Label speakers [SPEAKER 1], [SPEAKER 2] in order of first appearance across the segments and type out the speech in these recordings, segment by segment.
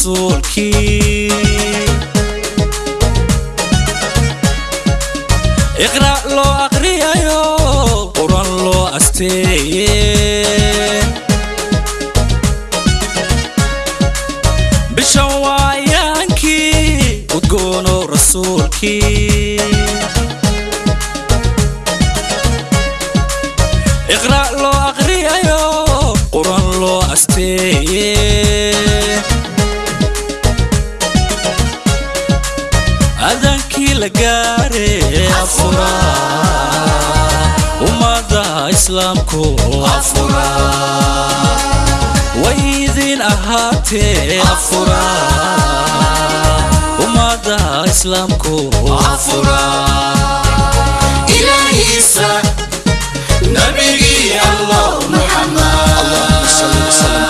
[SPEAKER 1] رسولكي اقرأ لو اقري ايو قرآن لو استي بشوايانكي اقرأ لو اقري ايو قرآن لو استي لقاري أفورا وماذا إسلامكو أفورا ويذين أهاتي أفورا وماذا إسلامكو أفورا إلهي
[SPEAKER 2] سا نبي الله محمد. صلى الله
[SPEAKER 3] عليه وسلم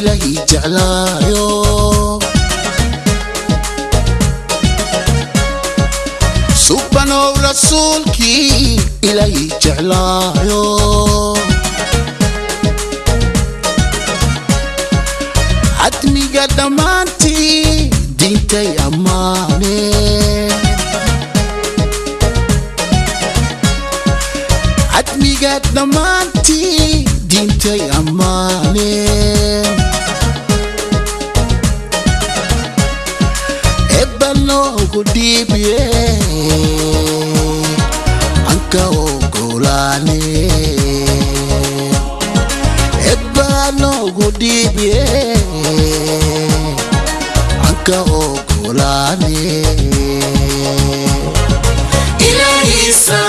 [SPEAKER 3] ilaahi jeclaayo subanow dhammaantii diintay ammaane cadmiga dhammaantii diintay ammaane kudhiibie anka ogolaane ebbano kudhiibie anka ogolaane.
[SPEAKER 2] Ilé ìsàn.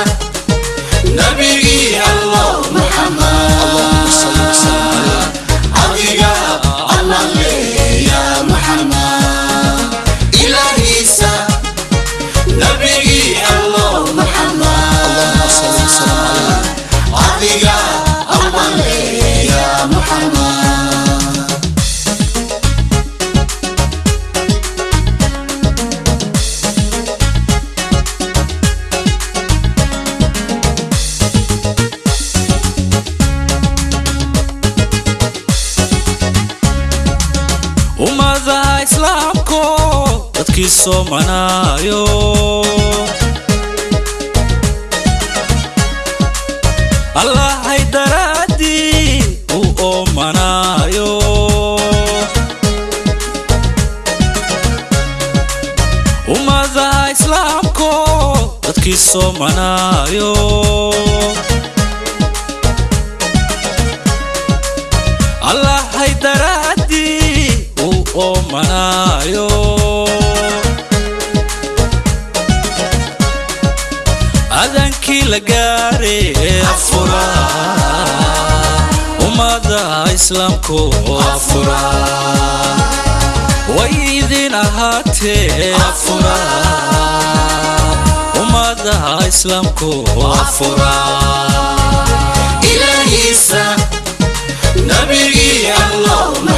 [SPEAKER 1] Ummadaha islaamko dadkii soomanaayo allahay daraaddii u oomanaayo ummadaha islaamko dadkii soomanaayo maayo adaankii la gaare afura. Ummada islaamku afura. Way idin ahaatee afura. Ummada islaamku afura.
[SPEAKER 2] Ilaahiisa nabigii
[SPEAKER 3] allah.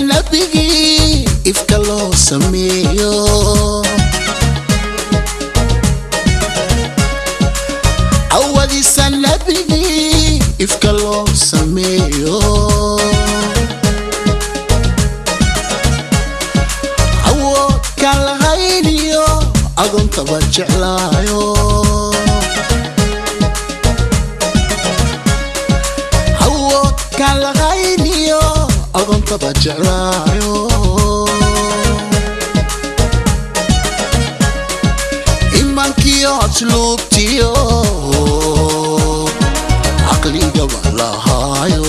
[SPEAKER 3] Nabigii ifka loo sameeyo awadiisa awood kaan lahayniyo agoontaba jeclaayo awood kaan lahayniyo agoontada jeclaayo imankiyo asluubtiyo caqligaba lahaayo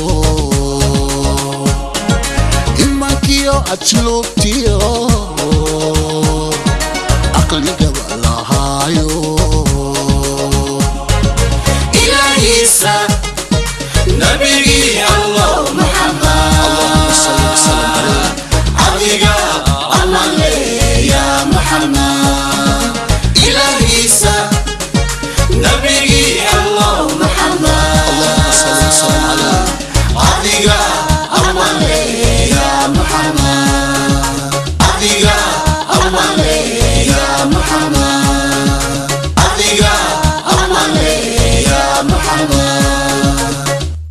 [SPEAKER 3] imankiyo asluubtiyo caqligaba lahaayo
[SPEAKER 2] ilaahiisa